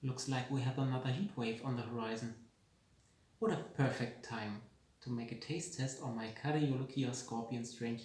Looks like we have another heat wave on the horizon. What a perfect time to make a taste test on my Cariolochia scorpion strain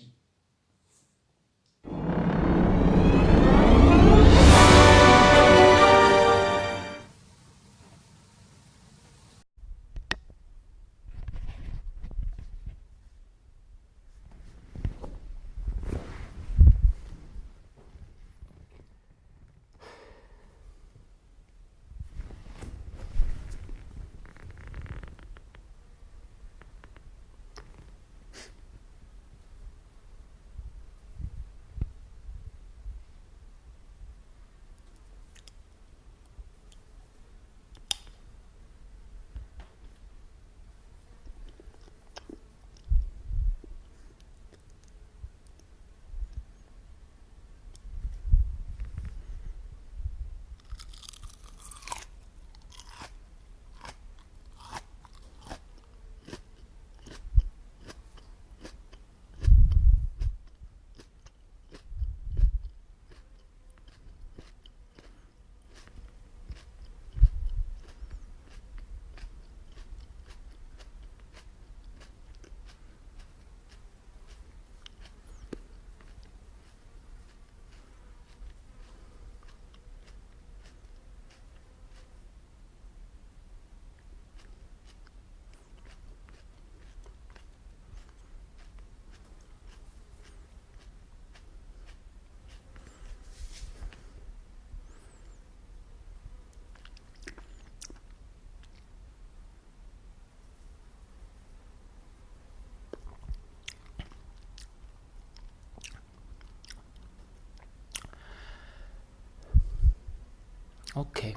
Okay.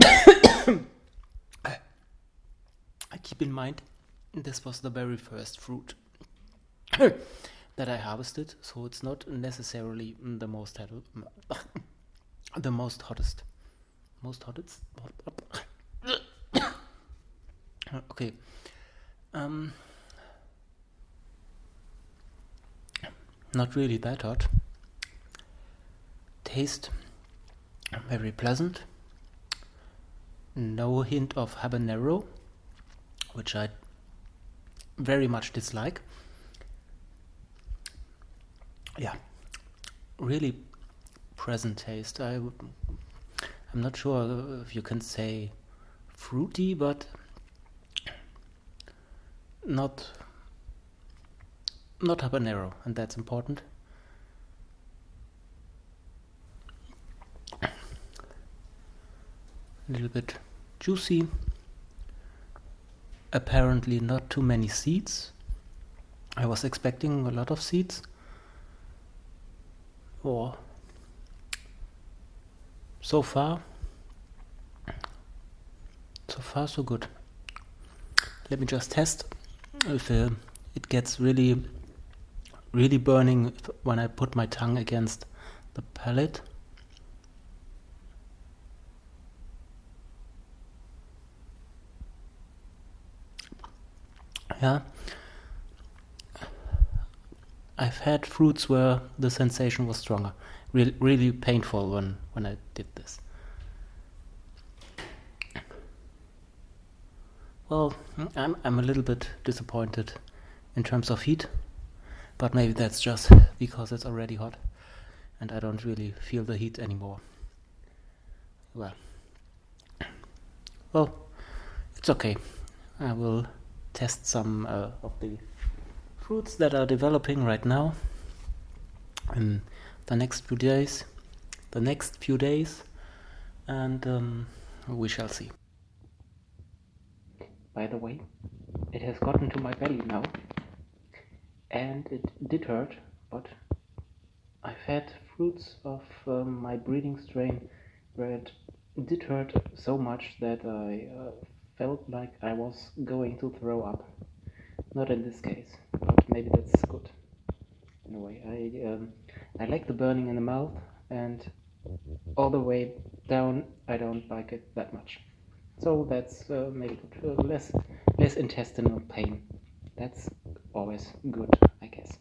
I keep in mind this was the very first fruit that I harvested, so it's not necessarily the most the most hottest. Most hottest? okay. Um not really that hot taste very pleasant. No hint of habanero, which I very much dislike. Yeah, really present taste. I I'm not sure if you can say fruity, but not not habanero, and that's important. A little bit juicy. Apparently not too many seeds. I was expecting a lot of seeds. Or so far so far so good. Let me just test if uh, it gets really really burning when I put my tongue against the palate yeah. I've had fruits where the sensation was stronger. Really really painful when when I did this. Well I'm, I'm a little bit disappointed in terms of heat but maybe that's just because it's already hot and I don't really feel the heat anymore. Well well it's okay. I will test some uh, of the fruits that are developing right now. In the next few days the next few days and um, we shall see. By the way it has gotten to my belly now and it did hurt but I've had fruits of um, my breeding strain where it did hurt so much that I uh, felt like I was going to throw up. Not in this case, but maybe that's good. In a way, I um, I like the burning in the mouth, and all the way down, I don't like it that much. So that's uh, maybe good. Uh, less less intestinal pain. That's always good, I guess.